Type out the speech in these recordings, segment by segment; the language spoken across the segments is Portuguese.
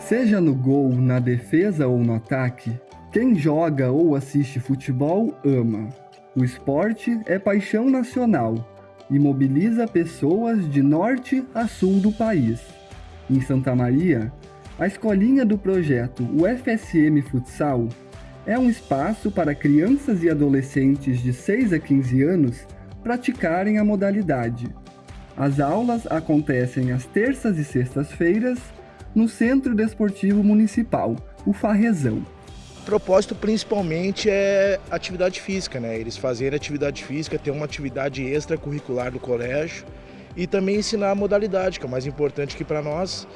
Seja no gol, na defesa ou no ataque, quem joga ou assiste futebol ama. O esporte é paixão nacional e mobiliza pessoas de norte a sul do país. Em Santa Maria, a escolinha do projeto UFSM Futsal é um espaço para crianças e adolescentes de 6 a 15 anos praticarem a modalidade. As aulas acontecem às terças e sextas-feiras no Centro Desportivo Municipal, o Farrezão. O propósito principalmente é atividade física, né? Eles fazerem atividade física, ter uma atividade extracurricular do colégio e também ensinar a modalidade, que é o mais importante aqui para nós,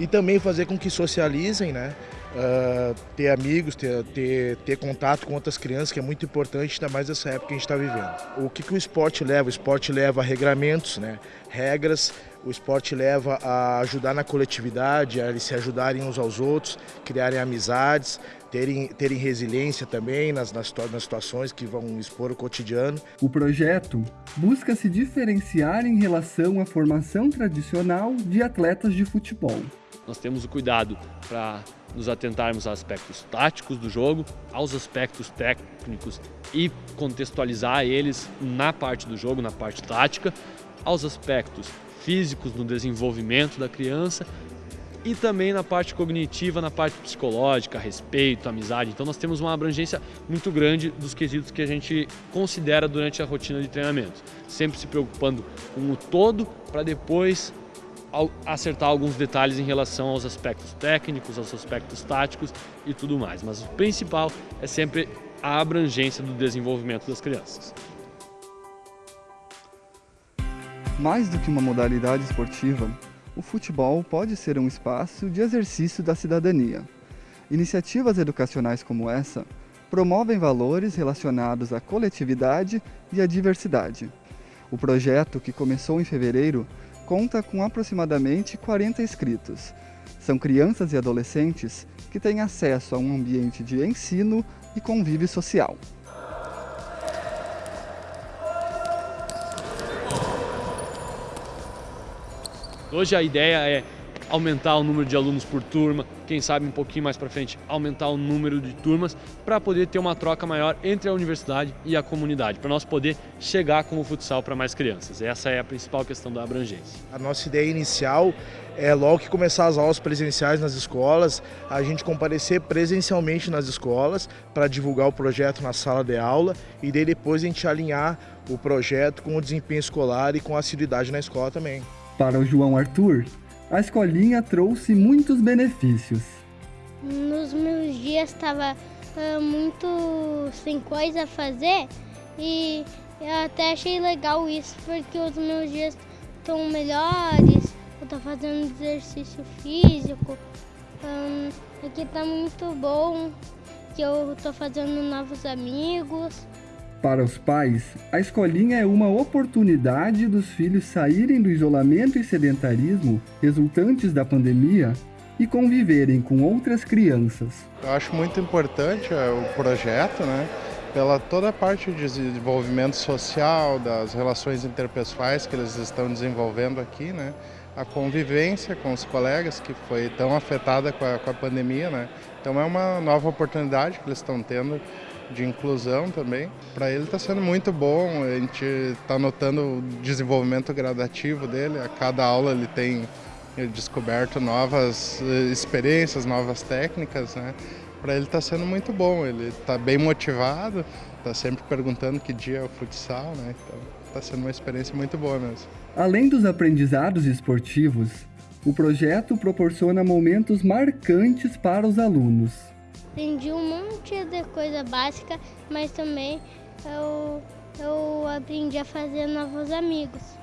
e também fazer com que socializem, né? Uh, ter amigos, ter, ter, ter, contato com outras crianças, que é muito importante, ainda mais nessa época que a gente está vivendo. O que, que o esporte leva? O esporte leva a regramentos, né? regras, o esporte leva a ajudar na coletividade, a eles se ajudarem uns aos outros, criarem amizades, terem, terem resiliência também nas, nas, nas situações que vão expor o cotidiano. O projeto busca se diferenciar em relação à formação tradicional de atletas de futebol. Nós temos o cuidado para nos atentarmos aos aspectos táticos do jogo, aos aspectos técnicos e contextualizar eles na parte do jogo, na parte tática, aos aspectos físicos no desenvolvimento da criança e também na parte cognitiva, na parte psicológica, respeito, amizade. Então nós temos uma abrangência muito grande dos quesitos que a gente considera durante a rotina de treinamento, sempre se preocupando com o todo para depois acertar alguns detalhes em relação aos aspectos técnicos, aos aspectos táticos e tudo mais. Mas o principal é sempre a abrangência do desenvolvimento das crianças. Mais do que uma modalidade esportiva, o futebol pode ser um espaço de exercício da cidadania. Iniciativas educacionais como essa promovem valores relacionados à coletividade e à diversidade. O projeto, que começou em fevereiro, conta com aproximadamente 40 inscritos. São crianças e adolescentes que têm acesso a um ambiente de ensino e convívio social. Hoje a ideia é aumentar o número de alunos por turma, quem sabe um pouquinho mais para frente aumentar o número de turmas para poder ter uma troca maior entre a universidade e a comunidade, para nós poder chegar com o futsal para mais crianças. Essa é a principal questão da abrangência. A nossa ideia inicial é logo que começar as aulas presenciais nas escolas, a gente comparecer presencialmente nas escolas para divulgar o projeto na sala de aula e daí depois a gente alinhar o projeto com o desempenho escolar e com a assiduidade na escola também. Para o João Arthur, a escolinha trouxe muitos benefícios. Nos meus dias estava uh, muito sem coisa a fazer e eu até achei legal isso porque os meus dias estão melhores, eu estou fazendo exercício físico, um, aqui está muito bom, que eu estou fazendo novos amigos. Para os pais, a escolinha é uma oportunidade dos filhos saírem do isolamento e sedentarismo resultantes da pandemia e conviverem com outras crianças. Eu acho muito importante é, o projeto, né? pela toda a parte de desenvolvimento social, das relações interpessoais que eles estão desenvolvendo aqui, né? a convivência com os colegas que foi tão afetada com a, com a pandemia. Né? Então é uma nova oportunidade que eles estão tendo de inclusão também. Para ele está sendo muito bom, a gente está notando o desenvolvimento gradativo dele, a cada aula ele tem descoberto novas eh, experiências, novas técnicas, né? Para ele está sendo muito bom, ele está bem motivado, está sempre perguntando que dia é o futsal, né? Então está sendo uma experiência muito boa mesmo. Além dos aprendizados esportivos, o projeto proporciona momentos marcantes para os alunos. Aprendi um monte de coisa básica, mas também eu, eu aprendi a fazer novos amigos.